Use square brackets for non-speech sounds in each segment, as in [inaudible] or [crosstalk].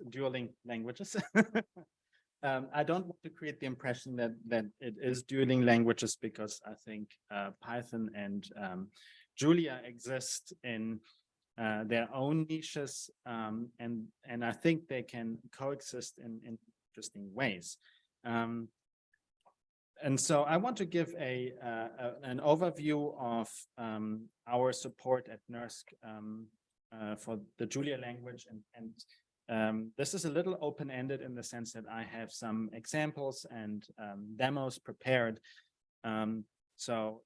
is dueling languages. [laughs] um, I don't want to create the impression that that it is dueling languages because I think uh, Python and um, Julia exist in uh, their own niches, um, and and I think they can coexist in, in interesting ways. Um, and so I want to give a, uh, a an overview of um, our support at NERSC um, uh, for the Julia language, and and um, this is a little open-ended in the sense that I have some examples and um, demos prepared. Um, so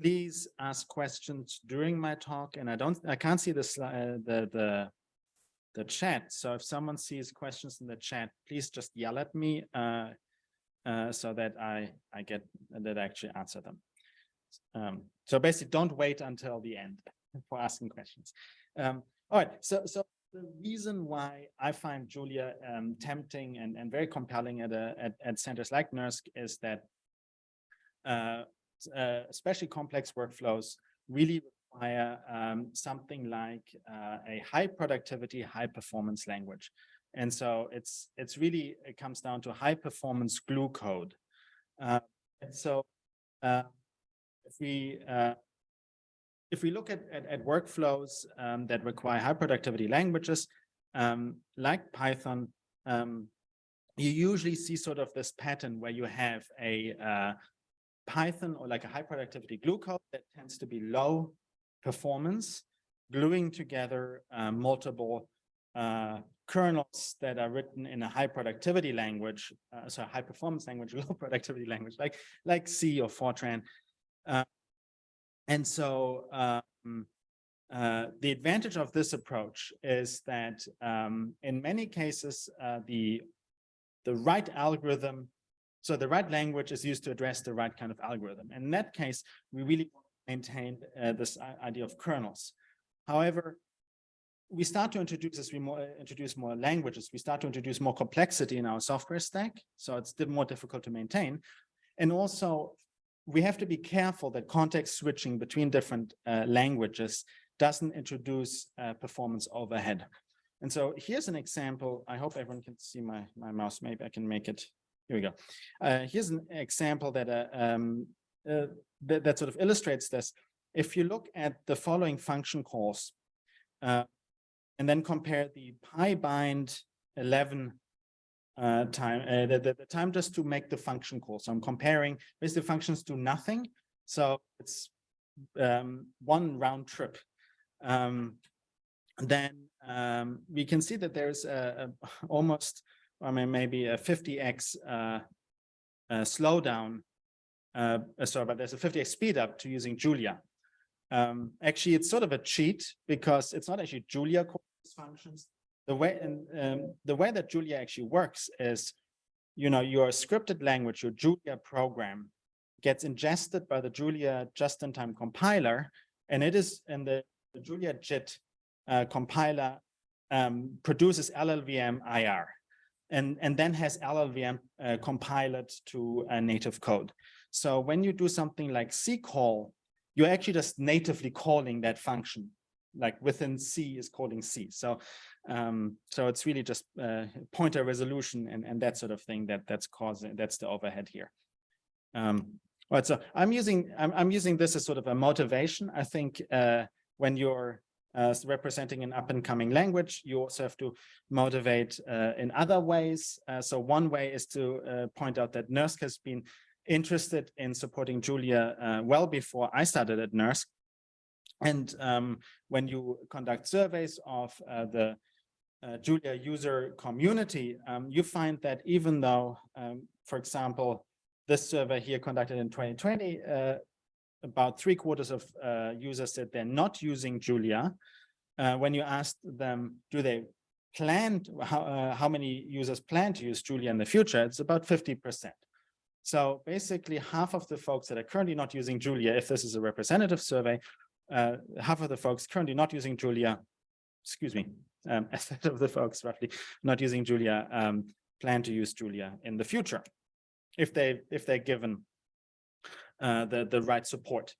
please ask questions during my talk, and I don't I can't see the slide the the the chat. So if someone sees questions in the chat, please just yell at me. Uh, uh, so that I I get that I actually answer them. Um, so basically, don't wait until the end [laughs] for asking questions. Um, all right, so so the reason why I find Julia um, tempting and, and very compelling at, a, at, at centers like NERSC is that uh, uh, especially complex workflows really require um, something like uh, a high productivity, high performance language. And so it's it's really it comes down to high performance glue code. Uh, so uh, if we uh, if we look at, at, at workflows um, that require high productivity languages um, like Python, um, you usually see sort of this pattern where you have a uh, Python or like a high productivity glue code that tends to be low performance, gluing together uh, multiple uh, kernels that are written in a high productivity language, uh, so high performance language, [laughs] low productivity language, like like C or Fortran. Uh, and so um, uh, the advantage of this approach is that um, in many cases, uh, the the right algorithm, so the right language is used to address the right kind of algorithm. And in that case, we really maintain uh, this idea of kernels. However, we start to introduce as we more, introduce more languages, we start to introduce more complexity in our software stack. So it's more difficult to maintain. And also we have to be careful that context switching between different uh, languages doesn't introduce uh, performance overhead. And so here's an example. I hope everyone can see my, my mouse. Maybe I can make it. Here we go. Uh, here's an example that, uh, um, uh, that, that, sort of illustrates this. If you look at the following function calls, uh, and then compare the PyBind 11 uh, time, uh, the, the, the, time just to make the function call. So I'm comparing basically functions do nothing. So it's um, one round trip. Um, then um, we can see that there's a, a [laughs] almost, I mean, maybe a 50x uh, slowdown. Uh, sorry, but there's a 50x speed up to using Julia. Um, actually, it's sort of a cheat because it's not actually Julia calls functions. The way and um, the way that Julia actually works is, you know, your scripted language, your Julia program gets ingested by the Julia just-in-time compiler, and it is in the, the Julia JIT uh, compiler um, produces LLVM IR, and and then has LLVM uh, compiled to a native code. So when you do something like C call, you're actually just natively calling that function like within C is calling C. So um, so it's really just uh, pointer resolution and, and that sort of thing that that's causing that's the overhead here. Um, right, so I'm using I'm, I'm using this as sort of a motivation. I think uh, when you're uh, representing an up and coming language, you also have to motivate uh, in other ways. Uh, so one way is to uh, point out that NERSC has been interested in supporting Julia uh, well before I started at NERSC. And um, when you conduct surveys of uh, the uh, Julia user community, um, you find that even though, um, for example, this survey here conducted in 2020, uh, about three quarters of uh, users said they're not using Julia. Uh, when you asked them, do they plan, to, how, uh, how many users plan to use Julia in the future, it's about 50%. So basically half of the folks that are currently not using Julia, if this is a representative survey, uh, half of the folks currently not using Julia, excuse me, um, [laughs] a third of the folks roughly not using Julia um, plan to use Julia in the future, if they if they're given uh, the the right support.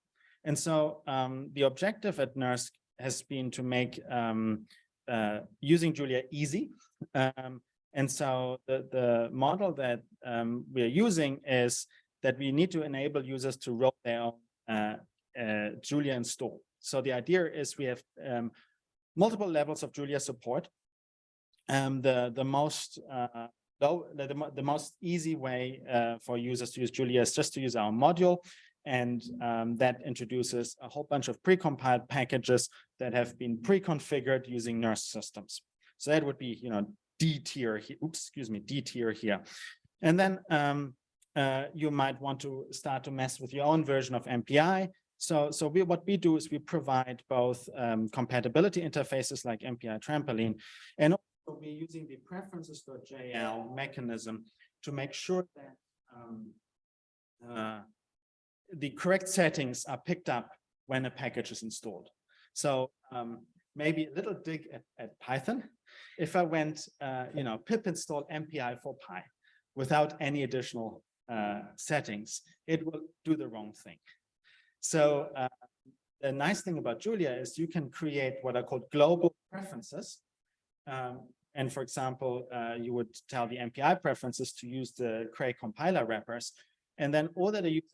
And so um, the objective at NERSC has been to make um, uh, using Julia easy. Um, and so the, the model that um, we're using is that we need to enable users to roll their own uh, uh, Julia install. So the idea is we have um, multiple levels of Julia support. Um, the, the most uh, low, the, the, most easy way uh, for users to use Julia is just to use our module. And um, that introduces a whole bunch of precompiled packages that have been pre-configured using NERSC systems. So that would be, you know, D tier, oops, excuse me, D tier here. And then um, uh, you might want to start to mess with your own version of MPI. So, so we, what we do is we provide both um, compatibility interfaces like MPI trampoline, and also we're using the preferences.jl mechanism to make sure that um, uh, the correct settings are picked up when a package is installed. So um, maybe a little dig at, at Python. If I went, uh, you know, pip install MPI for Py without any additional uh, settings, it will do the wrong thing. So uh, the nice thing about Julia is you can create what are called global preferences. Um, and for example, uh, you would tell the MPI preferences to use the Cray compiler wrappers. And then all that a user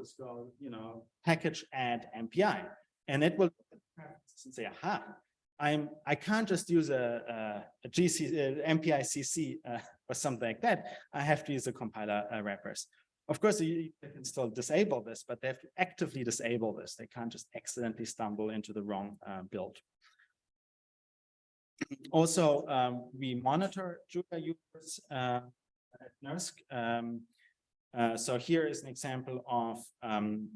is go, you know, package add MPI. And it will say, aha, I'm I can't just use a, a, a GC a MPI CC uh, [laughs] or something like that. I have to use the compiler uh, wrappers. Of course, you, can still disable this, but they have to actively disable this. They can't just accidentally stumble into the wrong uh, build. Also, um, we monitor Julia users uh, at NERSC. Um, uh, so here is an example of um,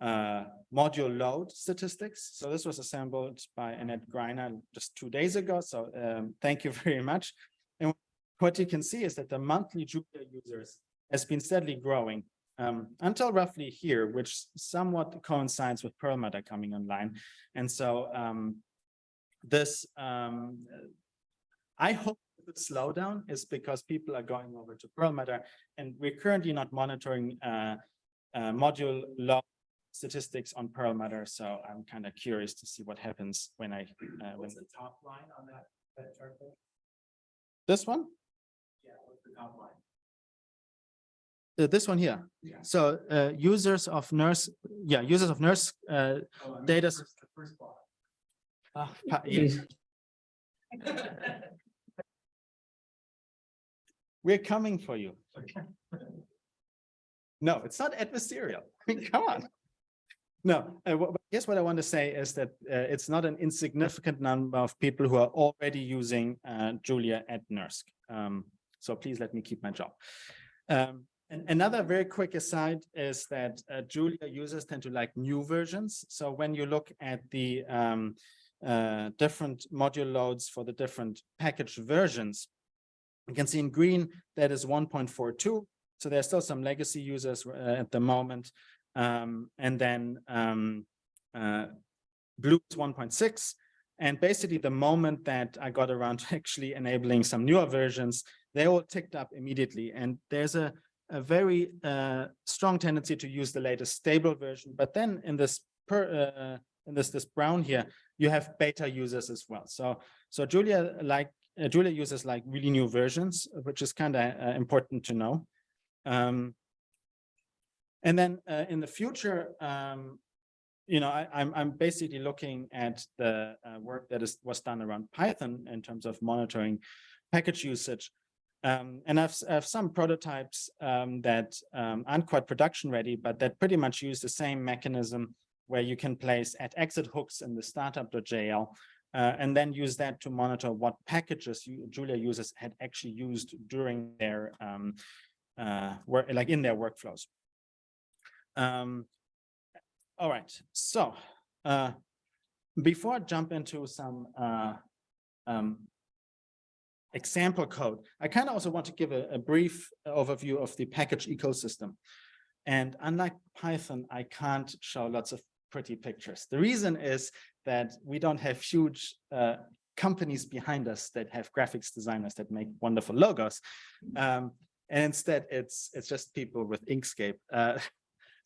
uh, module load statistics. So this was assembled by Annette Greiner just two days ago. So um, thank you [laughs] very much. And what you can see is that the monthly Julia users has been steadily growing um, until roughly here, which somewhat coincides with Perlmutter coming online. And so um, this, um, I hope the slowdown is because people are going over to Perlmutter and we're currently not monitoring uh, uh, module log statistics on Perlmutter. So I'm kind of curious to see what happens when I, uh, What's the top line on that, that chart there? this one, Yeah, what's the top line? Uh, this one here. Yeah. So uh, users of NERSC, yeah, users of NERSC uh, Oh, Data- first- First ah, [laughs] yeah, we're coming for you. No, it's not adversarial. I [laughs] mean, come on. No, uh, I guess what I want to say is that uh, it's not an insignificant number of people who are already using uh, Julia at NERSC. Um, so please let me keep my job. Um, and another very quick aside is that uh, Julia users tend to like new versions. So when you look at the um, uh, different module loads for the different package versions, you can see in green that is 1.42. So there's still some legacy users uh, at the moment. Um, and then um, uh, blue is 1.6. And basically the moment that I got around [laughs] to actually enabling some newer versions, they all ticked up immediately. And there's a, a very uh, strong tendency to use the latest stable version. But then in this per, uh, in this this brown here, you have beta users as well. So so Julia like uh, Julia uses like really new versions, which is kind of uh, important to know. Um, and then in the future, um, you know, I, I'm I'm basically looking at the uh, work that is was done around Python in terms of monitoring package usage. Um, and I've, I have some prototypes um, that um, aren't quite production ready, but that pretty much use the same mechanism where you can place at exit hooks in the startup.jl uh, and then use that to monitor what packages you, Julia users had actually used during their um, uh, work, like in their workflows. Um, all right, so uh, before I jump into some uh, um, example code, I kind of also want to give a, a brief overview of the package ecosystem. And unlike Python, I can't show lots of pretty pictures. The reason is that we don't have huge uh, companies behind us that have graphics designers that make wonderful logos. Um, and instead, it's it's just people with Inkscape. Uh,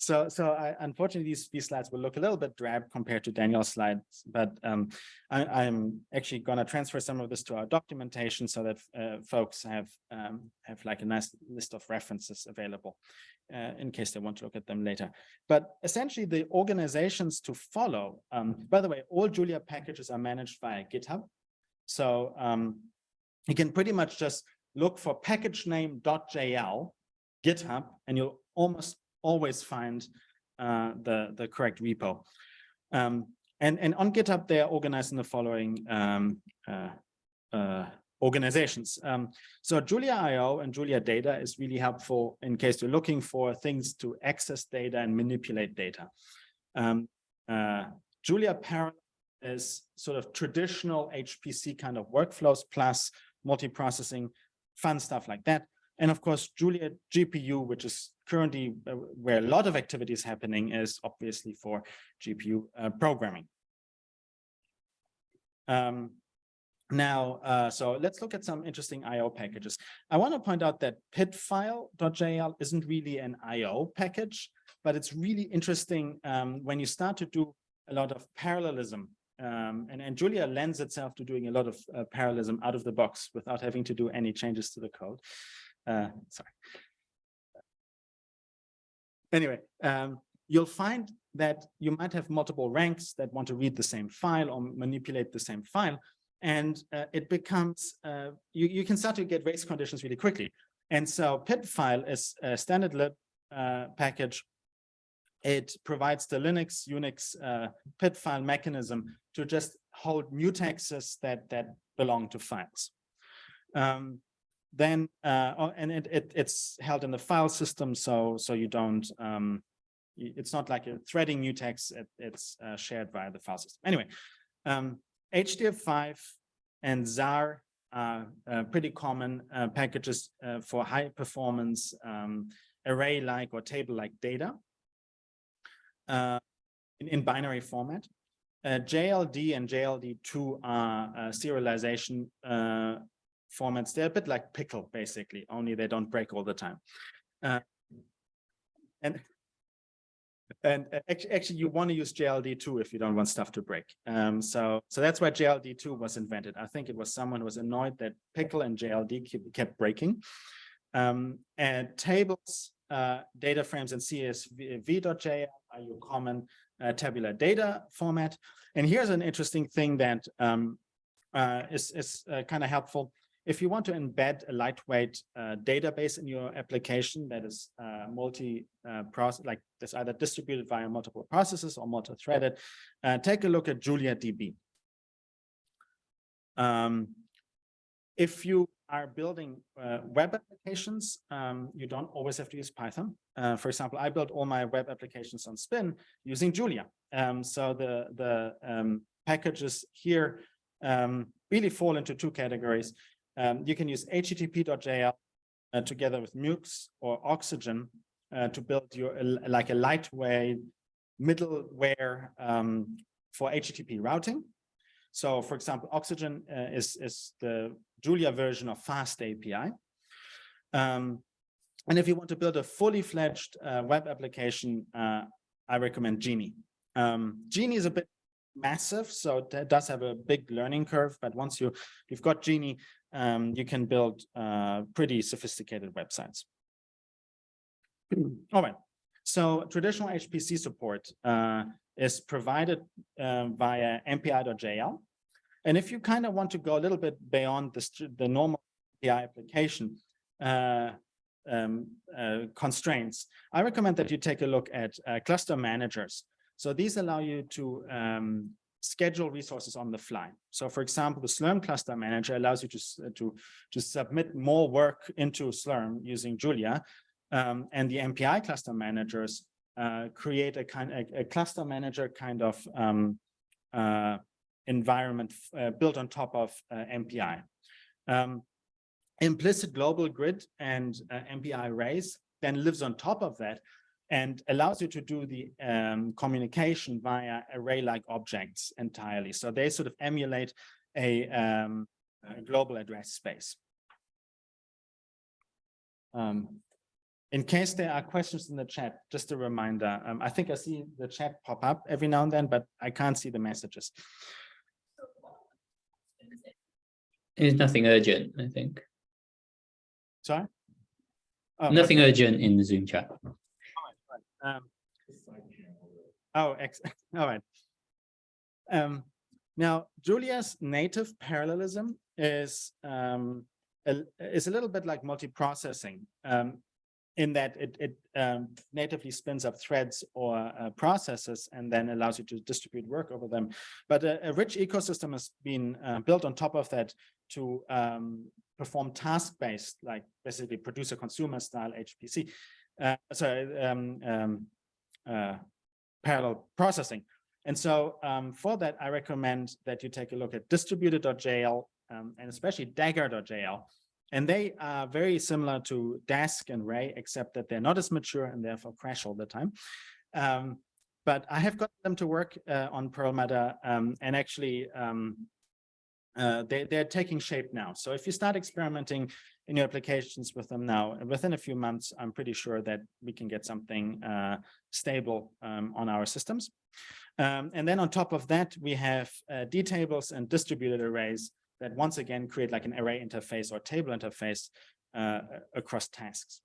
So, so I, unfortunately, these, these slides will look a little bit drab compared to Daniel's slides, but um, I, I'm actually gonna transfer some of this to our documentation so that uh, folks have um, have like a nice list of references available uh, in case they want to look at them later. But essentially, the organizations to follow. Um, by the way, all Julia packages are managed via GitHub, so um, you can pretty much just look for package name .jl GitHub, and you'll almost always find uh, the, the correct repo. Um, and, and on GitHub, they are organized in the following um, uh, uh, organizations. Um, so Julia IO and Julia Data is really helpful in case you're looking for things to access data and manipulate data. Um, uh, Julia Parallel is sort of traditional HPC kind of workflows plus multiprocessing, fun stuff like that. And of course, Julia GPU, which is currently uh, where a lot of activity is happening, is obviously for GPU uh, programming. Um, now, uh, so let's look at some interesting IO packages. I want to point out that pidfile.jl isn't really an IO package, but it's really interesting um, when you start to do a lot of parallelism. Um, and, and Julia lends itself to doing a lot of uh, parallelism out of the box without having to do any changes to the code. Uh, sorry. Anyway, um, you'll find that you might have multiple ranks that want to read the same file or manipulate the same file. And uh, it becomes, uh, you, you can start to get race conditions really quickly. And so pid file is a standard lib uh, package. It provides the Linux, Unix uh, pid file mechanism to just hold mutexes that, that belong to files. Um, then uh, oh, and it, it it's held in the file system so so you don't um it's not like a threading mutex it, it's uh, shared via the file system. Anyway um hdf5 and Zarr are uh, pretty common uh, packages uh, for high performance um, array like or table like data uh, in, in binary format. JLD and JLD2 are serialization formats. They're a bit like pickle, basically, only they don't break all the time. Uh, and and actually, actually, you want to use JLD2 if you don't want stuff to break. Um, so, so that's why JLD2 was invented. I think it was someone who was annoyed that pickle and JLD kept breaking. Um, and tables, uh, data frames, and CSV.jl are your common uh, tabular data format. And here's an interesting thing that um, uh, is, is uh, kind of helpful if you want to embed a lightweight uh, database in your application that is uh, multi-process, uh, like that's either distributed via multiple processes or multi-threaded, uh, take a look at JuliaDB. Um, if you are building uh, web applications, um, you don't always have to use Python. For example, I built all my web applications on Spin using Julia. Um, so the, the um, packages here um, really fall into two categories. Um, you can use http.jl uh, together with Mux or Oxygen uh, to build your uh, like a lightweight middleware um, for HTTP routing. So, for example, Oxygen uh, is is the Julia version of Fast API. Um, and if you want to build a fully fledged uh, web application, uh, I recommend Genie. Um, Genie is a bit massive, so it does have a big learning curve. But once you you've got Genie, um, you can build uh, pretty sophisticated websites. [clears throat] All right. So traditional HPC support uh, is provided uh, via MPI.jl. And if you kind of want to go a little bit beyond the, the normal API application uh, um, uh, constraints, I recommend that you take a look at uh, cluster managers. So these allow you to um, schedule resources on the fly. So for example, the Slurm cluster manager allows you to, uh, to, to submit more work into Slurm using Julia. Um, and the MPI cluster managers uh, create a kind a, a, cluster manager kind of um, uh, environment uh, built on top of uh, MPI. Um, implicit global grid and uh, MPI arrays then lives on top of that and allows you to do the um, communication via array-like objects entirely. So they sort of emulate a, um, a global address space. Um, in case there are questions in the chat, just a reminder, um, I think I see the chat pop up every now and then, but I can't see the messages. There's nothing urgent, I think. Sorry? Oh, Nothing urgent in the Zoom chat. Um, oh, [laughs] all right. Um, now, Julia's native parallelism is um, a, is a little bit like multiprocessing um, in that it, it um, natively spins up threads or uh, processes and then allows you to distribute work over them. But a, a rich ecosystem has been uh, built on top of that to um, perform task-based, like basically producer consumer style HPC. Uh, sorry, um, um, uh, parallel processing. And so um, for that, I recommend that you take a look at distributed.jl um, and especially dagger.jl. And they are very similar to Dask and Ray, except that they're not as mature and therefore crash all the time. Um, but I have got them to work uh, on Perlmutter um, and actually um, uh, they, they're taking shape now. So if you start experimenting in your applications with them now, within a few months, I'm pretty sure that we can get something uh, stable um, on our systems. Um, and then on top of that, we have uh, D-tables and distributed arrays that once again create like an array interface or table interface uh, across tasks.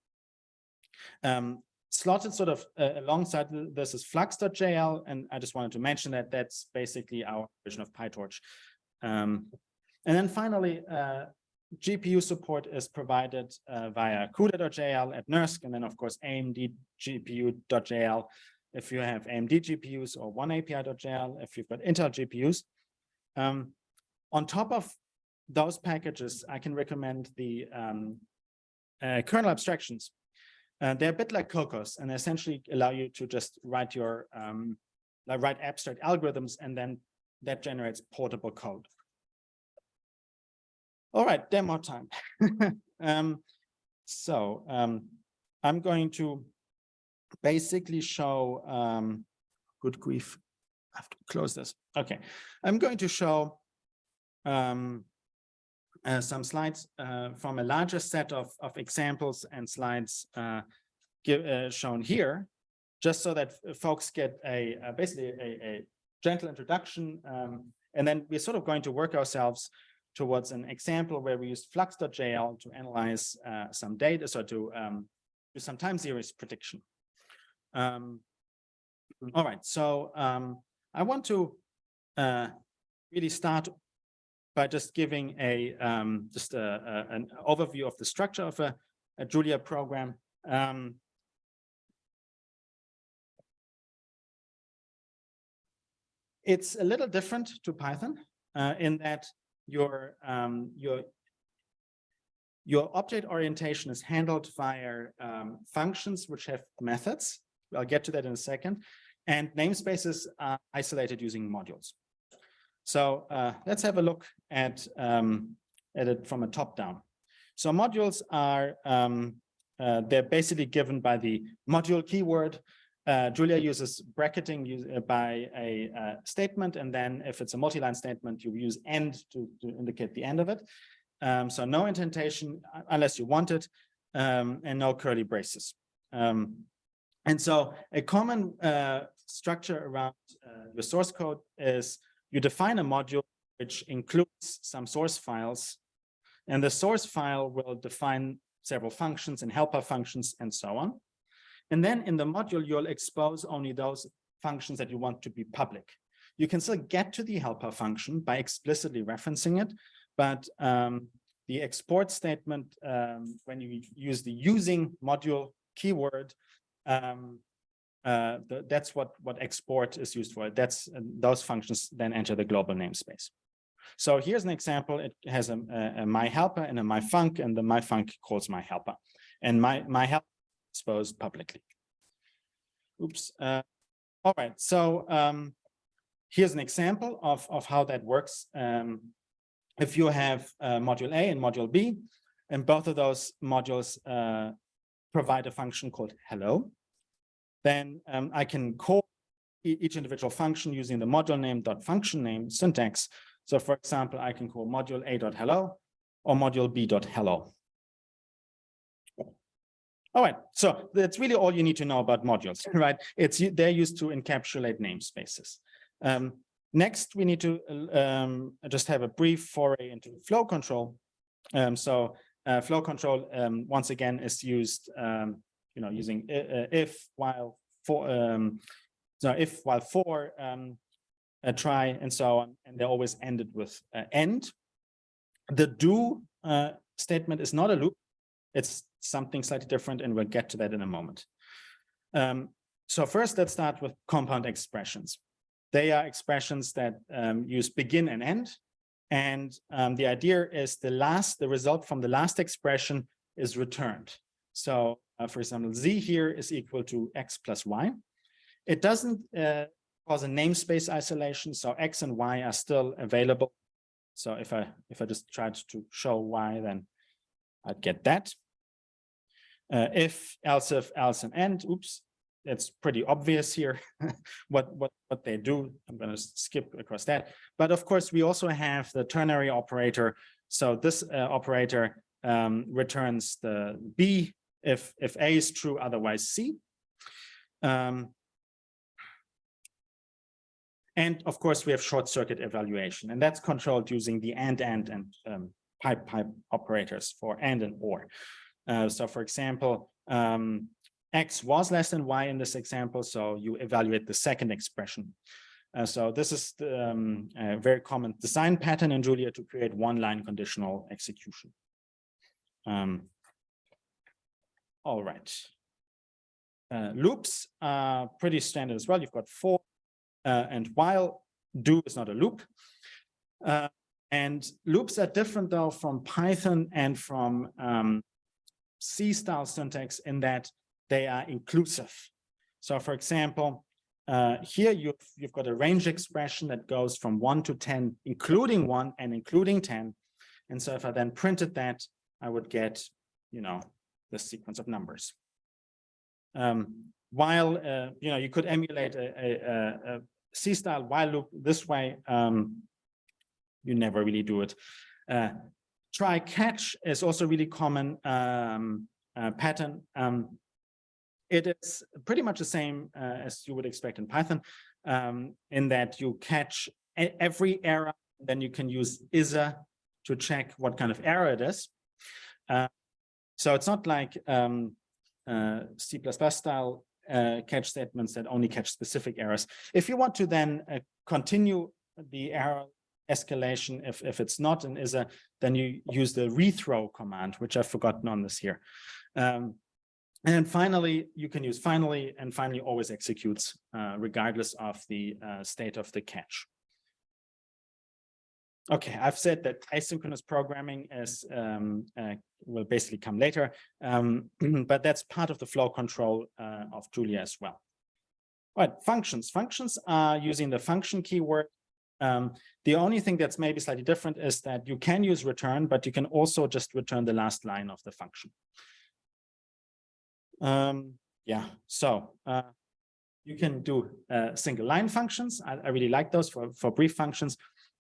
Um, slotted sort of uh, alongside this is flux.jl, and I just wanted to mention that that's basically our version of PyTorch. Um, and then finally, uh, GPU support is provided uh, via CUDA.jl at NERSC, and then of course AMD GPU.jl if you have AMD GPUs or one API.jl if you've got Intel GPUs. Um, on top of those packages, I can recommend the um, uh, kernel abstractions. Uh, they're a bit like Kokkos and they essentially allow you to just write your um, like write abstract algorithms and then that generates portable code. All right, demo time. [laughs] um, so um, I'm going to basically show, um, good grief, I have to close this. Okay, I'm going to show um, uh, some slides uh, from a larger set of, of examples and slides uh, give, uh, shown here, just so that folks get a, basically a, a, gentle introduction. Um, and then we're sort of going to work ourselves towards an example where we used flux.jl to analyze uh, some data, so to um, do some time series prediction. Um, all right, so um, I want to uh, really start by just giving a um, just a, a, an overview of the structure of a, a Julia program. Um, it's a little different to Python uh, in that your um, your your object orientation is handled via um, functions which have methods. I'll get to that in a second. And namespaces are isolated using modules. So uh, let's have a look at, um, at it from a top down. So modules are, um, uh, they're basically given by the module keyword. Uh, Julia uses bracketing uh, by a uh, statement, and then if it's a multi-line statement, you use end to, to indicate the end of it. Um, so no indentation uh, unless you want it, um, and no curly braces. Um, and so a common structure around your source code is you define a module which includes some source files, and the source file will define several functions and helper functions and so on. And then in the module, you'll expose only those functions that you want to be public. You can still get to the helper function by explicitly referencing it, but um, the export statement, um, when you use the using module keyword, um, uh, the, that's what, what export is used for. That's uh, those functions then enter the global namespace. So here's an example. It has a, a, a my helper and a my func, and the my func calls my helper, and my my help exposed publicly. Oops. Uh, all right. So um, here's an example of of how that works. Um, if you have uh, module A and module B, and both of those modules uh, provide a function called hello, then um, I can call each individual function using the module name dot function name syntax. So for example, I can call module A dot hello or module B dot hello. All right, so that's really all you need to know about modules, [laughs] right? It's they're used to encapsulate namespaces. Um, next, we need to uh, um, just have a brief foray into flow control. Um, so uh, flow control um, once again is used, um, you know, using uh, if while for um, so if while for try and so on, and they're always ended with uh, end. The do uh, statement is not a loop. It's something slightly different, and we'll get to that in a moment. Um, so first, let's start with compound expressions. They are expressions that um, use begin and end. And um, the idea is the last, the result from the last expression is returned. So uh, for example, z here is equal to x plus y. It doesn't uh, cause a namespace isolation, so x and y are still available. So if I if I just tried to show y, then I'd get that. Uh, if, else if, else and oops, it's pretty obvious here [laughs] what what what they do. I'm going to skip across that. But of course, we also have the ternary operator. So this uh, operator um, returns the b if if a is true, otherwise c. Um, and of course, we have short circuit evaluation, and that's controlled using the and and and um, pipe pipe operators for and and or. Uh, so for example, um, x was less than y in this example, so you evaluate the second expression. Uh, so this is the, um, a very common design pattern in Julia to create one line conditional execution. Um, all right. Uh, loops are pretty standard as well. You've got for uh, and while do is not a loop. And loops are different though from Python and from um, C style syntax in that they are inclusive. So for example, uh, here you've, you've got a range expression that goes from one to 10, including one and including 10. And so if I then printed that, I would get, you know, the sequence of numbers. Um, while, uh, you know, you could emulate a, a, a C style while loop this way, um, you never really do it. Uh, try catch is also really common um, uh, pattern. Um, it is pretty much the same uh, as you would expect in Python, um, in that you catch every error, then you can use isa to check what kind of error it is. Uh, so it's not like um, uh, C++ style uh, catch statements that only catch specific errors. If you want to then continue the error escalation, if, if it's not an isa, then you use the rethrow command, which I've forgotten on this here. Um, and then finally, you can use finally, and finally always executes uh, regardless of the uh, state of the catch. Okay, I've said that asynchronous programming is um, uh, will basically come later, um, [clears throat] but that's part of the flow control uh, of Julia as well. Right, functions. Functions are using the function keyword. Um, the only thing that's maybe slightly different is that you can use return, but you can also just return the last line of the function. Um, yeah, so uh, you can do uh, single line functions. I, I really like those for, for brief functions.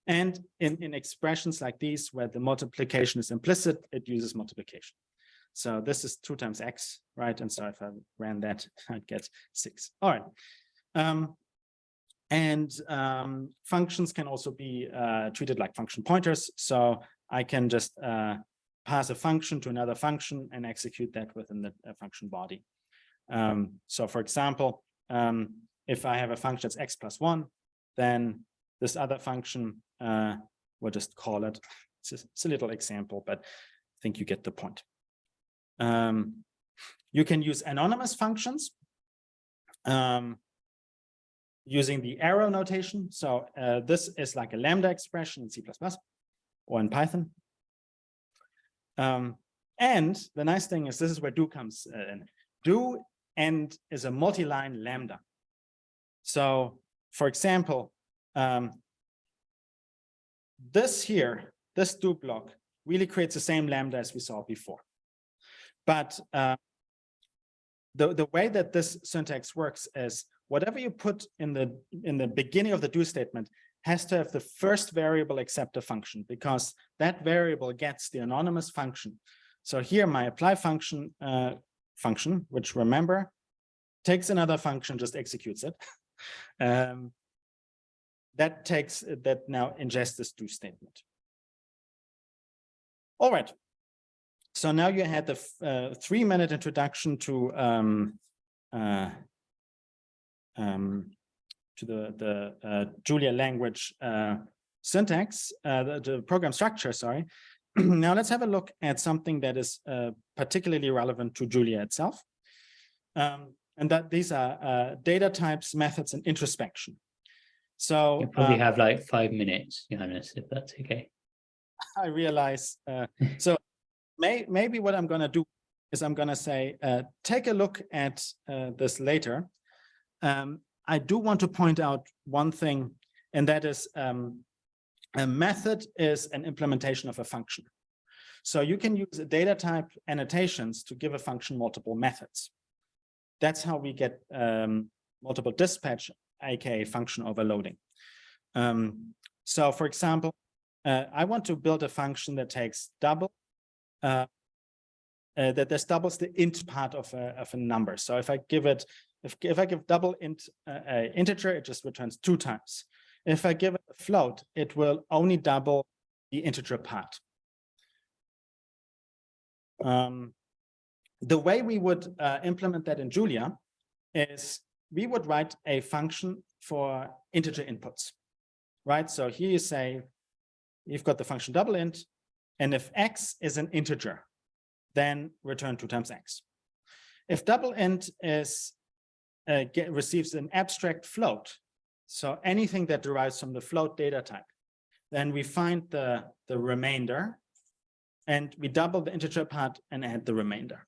And in, in expressions like these, where the multiplication is implicit, it uses multiplication. So this is two times x, right? And so if I ran that, [laughs] I'd get six. All right. Um, and um, functions can also be uh, treated like function pointers. So I can just uh, pass a function to another function and execute that within the uh, function body. Um, so for example, um, if I have a function that's x plus one, then this other function, uh, we'll just call it, it's a, it's a little example, but I think you get the point. Um, you can use anonymous functions um, using the arrow notation. So uh, this is like a lambda expression in C++ or in Python. Um, and the nice thing is this is where do comes uh, in. Do and is a multi-line lambda. So for example, um, this here, this do block really creates the same lambda as we saw before. But uh, the, the way that this syntax works is whatever you put in the in the beginning of the do statement has to have the first variable accept a function because that variable gets the anonymous function. So here my apply function uh, function, which remember, takes another function, just executes it. [laughs] Um, that takes, that now ingests this do statement. All right. So now you had the uh, three minute introduction to um, uh, um, to the the uh, Julia language uh, syntax, uh, the, the program structure. Sorry. [clears throat] now let's have a look at something that is uh, particularly relevant to Julia itself, um, and that these are uh, data types, methods, and introspection. So You probably uh, have like five minutes, Johannes, if that's okay. [laughs] I realize, uh, so may, maybe what I'm gonna do is I'm gonna say, uh, take a look at, uh, this later. Um, I do want to point out one thing, and that is, um, a method is an implementation of a function. So you can use data type annotations to give a function multiple methods. That's how we get, um, multiple dispatch, aka function overloading. Um, so for example, uh, I want to build a function that takes double, uh, uh, that this doubles the int part of a, of a number. So if I give it, if, if I give double int, uh, uh, integer, it just returns two times. If I give it a float, it will only double the integer part. Um, the way we would uh, implement that in Julia is we would write a function for integer inputs, right? So here you say, you've got the function double int, and if x is an integer, then return two times x. If double int is uh, get, receives an abstract float, so anything that derives from the float data type, then we find the, the remainder and we double the integer part and add the remainder.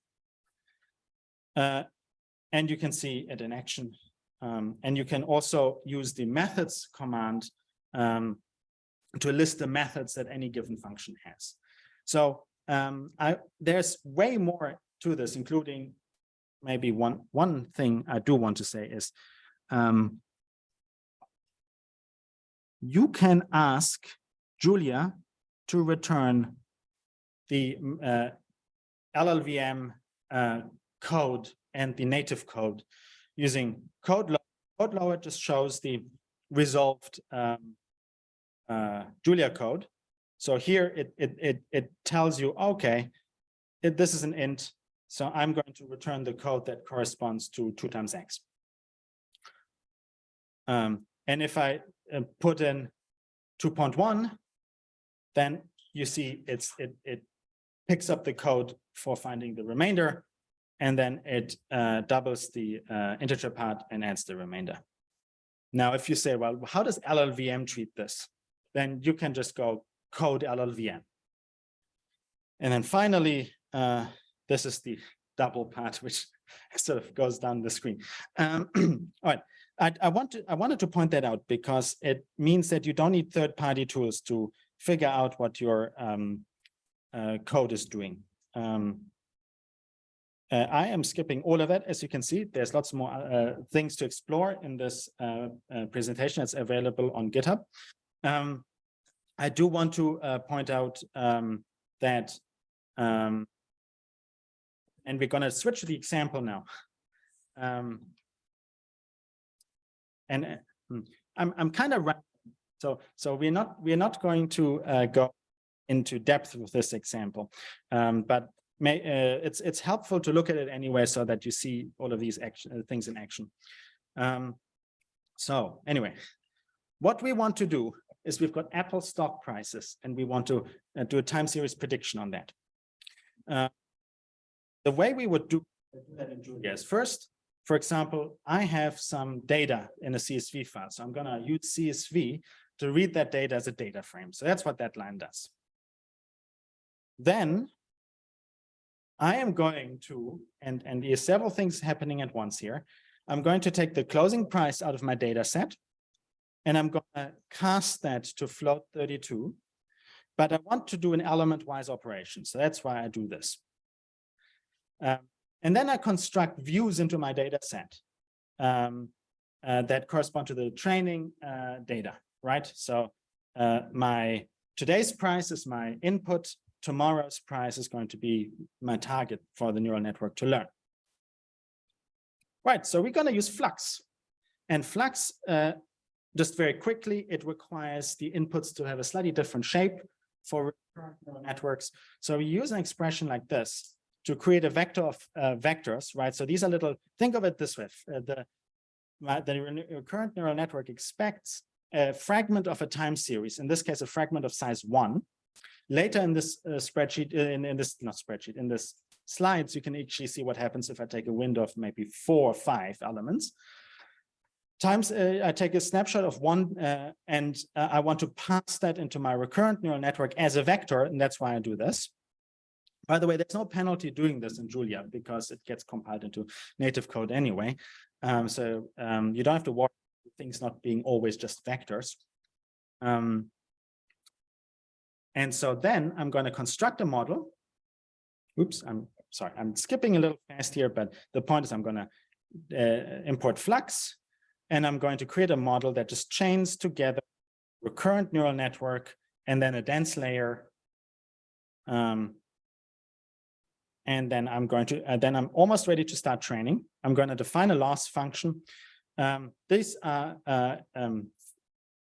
Uh, and you can see it in action. Um, and you can also use the methods command um, to list the methods that any given function has. So um, I, there's way more to this, including maybe one, one thing I do want to say is um, you can ask Julia to return the uh, LLVM uh, code and the native code using code load. Code load just shows the resolved um, uh, Julia code. So here it, it, it, it tells you, okay, it, this is an int. So I'm going to return the code that corresponds to two times X. Um, and if I uh, put in 2.1, then you see it's, it, it picks up the code for finding the remainder and then it uh, doubles the uh, integer part and adds the remainder. Now, if you say, well, how does LLVM treat this? Then you can just go code LLVM. And then finally, uh, this is the double part, [laughs] which sort of goes down the screen. Um, [clears throat] all right, I, I, want to, I wanted to point that out because it means that you don't need third-party tools to figure out what your um, uh, code is doing. Um, uh, I am skipping all of that. As you can see, there's lots more uh, things to explore in this uh, uh, presentation. It's available on GitHub. Um, I do want to uh, point out um, that, um, and we're going to switch the example now. Um, and uh, hmm, I'm I'm kind of so so we're not we're not going to go into depth with this example, um, but may, uh, it's it's helpful to look at it anyway so that you see all of these action, uh, things in action. Um, so anyway, what we want to do is we've got Apple stock prices and we want to uh, do a time series prediction on that. Uh, the way we would do that in Julia is first, for example, I have some data in a CSV file. So I'm going to use CSV to read that data as a data frame. So that's what that line does. Then I am going to, and, and there's several things happening at once here. I'm going to take the closing price out of my data set and I'm going to cast that to float 32. But I want to do an element wise operation. So that's why I do this. Um, and then I construct views into my data set um, uh, that correspond to the training uh, data, right? So uh, my today's price is my input tomorrow's price is going to be my target for the neural network to learn. Right, so we're gonna use Flux. And Flux, uh, just very quickly, it requires the inputs to have a slightly different shape for neural networks. So we use an expression like this to create a vector of uh, vectors, right? So these are little, think of it this way, uh, the, the re- recurrent neural network expects a fragment of a time series, in this case, a fragment of size one. Later in this uh, spreadsheet, uh, in, in this, not spreadsheet, in this slides, you can actually see what happens if I take a window of maybe four or five elements. Times uh, I take a snapshot of one uh, and uh, I want to pass that into my recurrent neural network as a vector, and that's why I do this. By the way, there's no penalty doing this in Julia because it gets compiled into native code anyway. Um, so um, you don't have to worry things not being always just vectors. Um, and so then I'm going to construct a model. Oops, I'm sorry, I'm skipping a little fast here, but the point is I'm going to uh, import Flux and I'm going to create a model that just chains together recurrent neural network and then a dense layer. Um, and then I'm going to, uh, then I'm almost ready to start training. I'm going to define a loss function. Um, these are, uh, um,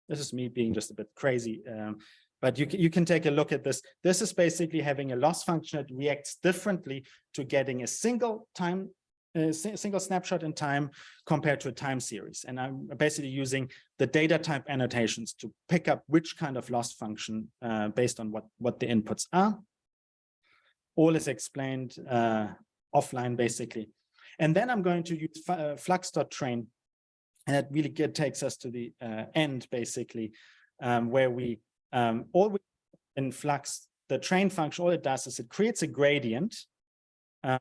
this is me being just a bit crazy, um, but you, can- you can take a look at this. This is basically having a loss function that reacts differently to getting a single time, a single snapshot in time compared to a time series. And I'm basically using the data type annotations to pick up which kind of loss function uh, based on what, what the inputs are. All is explained uh, offline, basically. And then I'm going to use uh, flux.train. And that really get, takes us to the uh, end, basically, um, where we um, all we in flux, the train function, all it does is it creates a gradient uh,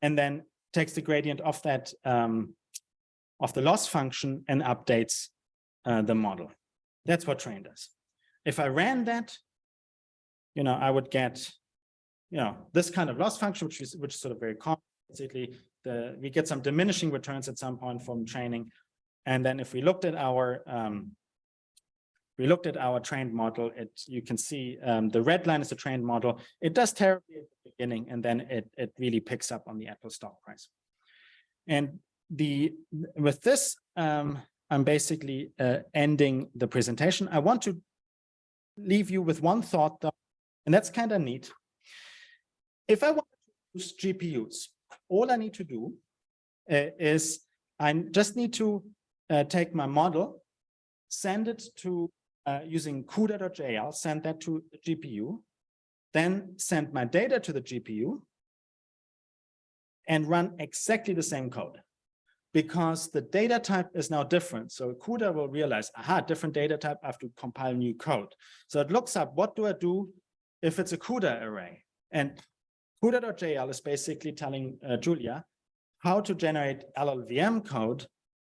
and then takes the gradient of that um, of the loss function and updates uh, the model. That's what train does. If I ran that, you know, I would get, you know, this kind of loss function, which is which is sort of very common. Basically, the we get some diminishing returns at some point from training. And then if we looked at our um, we looked at our trained model, it, you can see um, the red line is the trained model. It does terribly at the beginning, and then it, it really picks up on the Apple stock price. And the, with this, um, I'm basically uh, ending the presentation. I want to leave you with one thought, though, and that's kind of neat. If I want to use GPUs, all I need to do uh, is I just need to uh, take my model, send it to uh, using CUDA.jl, send that to the GPU, then send my data to the GPU and run exactly the same code because the data type is now different. So CUDA will realize, aha, different data type, I have to compile new code. So it looks up, what do I do if it's a CUDA array? And CUDA.jl is basically telling uh, Julia how to generate LLVM code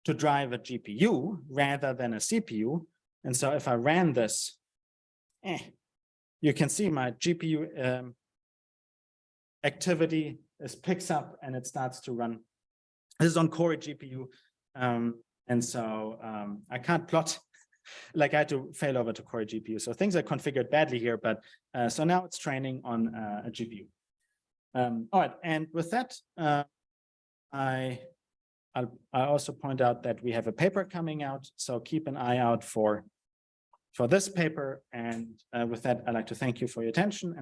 to drive a GPU rather than a CPU. And so if I ran this, eh, you can see my GPU um, activity is picks up and it starts to run. This is on Cori GPU. Um, and so um, I can't plot [laughs] like I had to fail over to Cori GPU. So things are configured badly here, but uh, so now it's training on uh, a GPU. Um, all right, and with that, uh, I I'll, I also point out that we have a paper coming out, so keep an eye out for for this paper. And uh, with that, I'd like to thank you for your attention.